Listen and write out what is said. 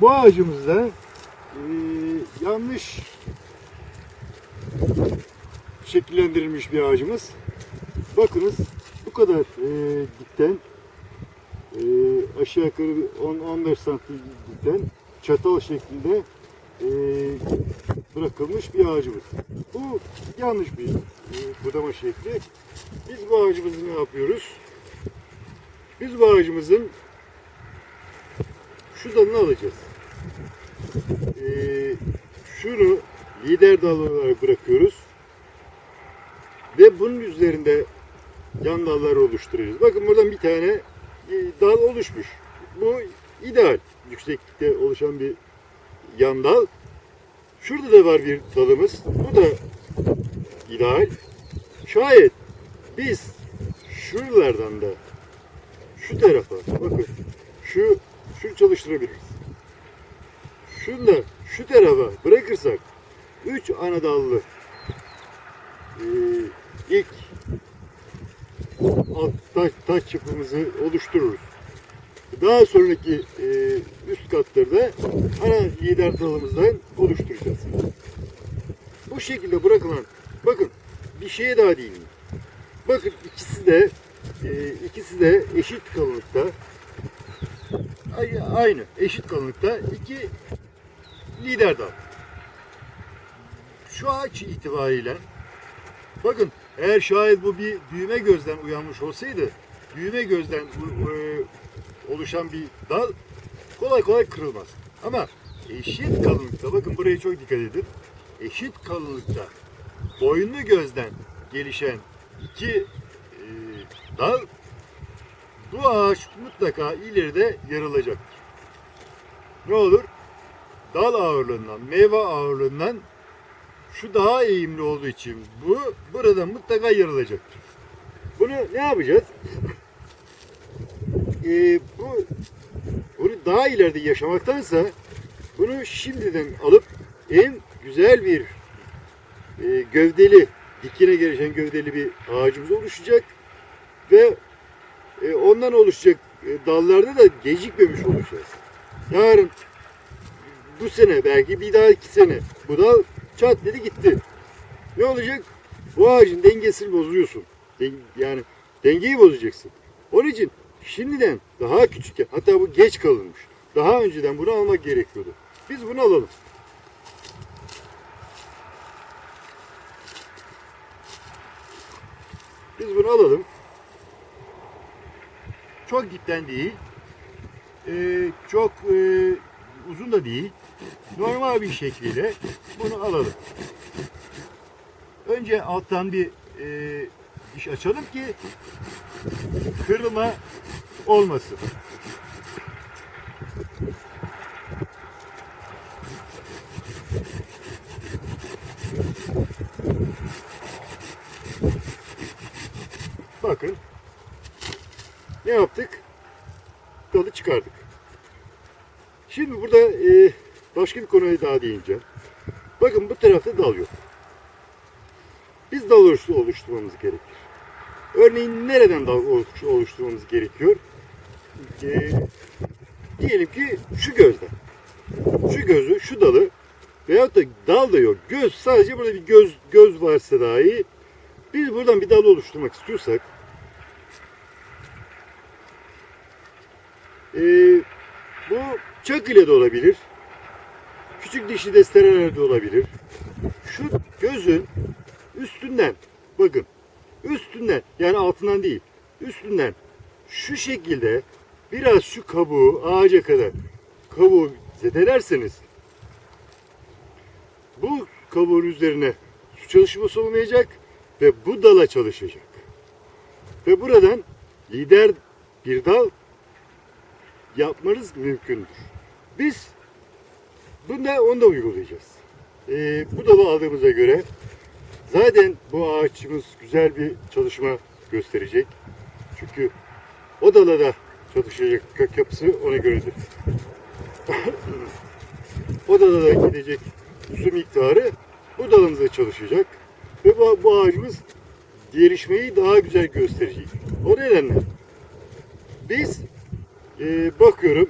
Bu ağacımızda e, yanlış şekillendirilmiş bir ağacımız. Bakınız bu kadar e, dipten e, aşağı yukarı bir 10-15 santim dipten çatal şeklinde e, bırakılmış bir ağacımız. Bu yanlış bir e, budama şekli. Biz bu ağacımızı ne yapıyoruz? Biz bu ağacımızın şu dalını alacağız. Ee, şunu lider dal olarak bırakıyoruz. Ve bunun üzerinde yan dallar oluşturuyoruz. Bakın buradan bir tane e, dal oluşmuş. Bu ideal yükseklikte oluşan bir yan dal. Şurada da var bir dalımız. Bu da ideal. Şayet biz şuralardan da şu tarafa bakın şu şu çalıştırabiliriz. Şunu da şu tarafa bırakırsak üç ana dallı e, ilk alt taş, taş yapımızı oluştururuz. Daha sonraki e, üst katları da ana lider dalımızdan oluşturacağız. Bu şekilde bırakılan bakın bir şeye daha değilim. Bakın ikisi de e, ikisi de eşit kalınlıkta. Ay- Aynı eşit kalınlıkta iki lider dal. Şu ağaç itibariyle bakın eğer şayet bu bir düğme gözden uyanmış olsaydı düğme gözden e, oluşan bir dal kolay kolay kırılmaz. Ama eşit kalınlıkta bakın buraya çok dikkat edin. Eşit kalınlıkta boyunlu gözden gelişen iki e, dal bu ağaç mutlaka ileride yarılacaktır. Ne olur? Dal ağırlığından, meyve ağırlığından şu daha eğimli olduğu için bu burada mutlaka yarılacaktır. Bunu ne yapacağız? Ee, bu bunu daha ileride yaşamaktansa bunu şimdiden alıp en güzel bir e, gövdeli, dikine gelişen gövdeli bir ağacımız oluşacak ve e, ondan oluşacak e, dallarda da gecikmemiş olacağız. Yarın bu sene belki bir daha iki sene bu dal çat dedi gitti. Ne olacak? Bu ağacın dengesini bozuyorsun. Yani dengeyi bozacaksın. Onun için şimdiden daha küçük hatta bu geç kalınmış. Daha önceden bunu almak gerekiyordu. Biz bunu alalım. Biz bunu alalım. Çok dipten değil. Ee, çok e, uzun da değil. Normal bir şekilde bunu alalım. Önce alttan bir e, diş açalım ki kırılma olmasın. Bakın ne yaptık? Dalı çıkardık. Şimdi burada e, başka bir konuya daha değineceğim. Bakın bu tarafta dal yok. Biz dal oluştu- oluşturmamız gerekir. Örneğin nereden dal oluş- oluşturmamız gerekiyor? E, diyelim ki şu gözden. Şu gözü, şu dalı veyahut da dal da yok. Göz sadece burada bir göz göz varsa dahi biz buradan bir dal oluşturmak istiyorsak e, bu çak ile de olabilir. Küçük dişli destereler de olabilir. Şu gözün üstünden bakın üstünden yani altından değil üstünden şu şekilde biraz şu kabuğu ağaca kadar kabuğu zedelerseniz bu kabuğun üzerine su çalışması olmayacak ve bu dala çalışacak. Ve buradan lider bir dal yapmanız mümkündür. Biz bunda onu da uygulayacağız. Ee, bu dalı aldığımıza göre zaten bu ağaçımız güzel bir çalışma gösterecek. Çünkü o dala da çalışacak kök yapısı ona göredir. o dala da gidecek su miktarı bu dalımıza çalışacak. Ve bu, bu ağacımız gelişmeyi daha güzel gösterecek. O nedenle biz e, bakıyorum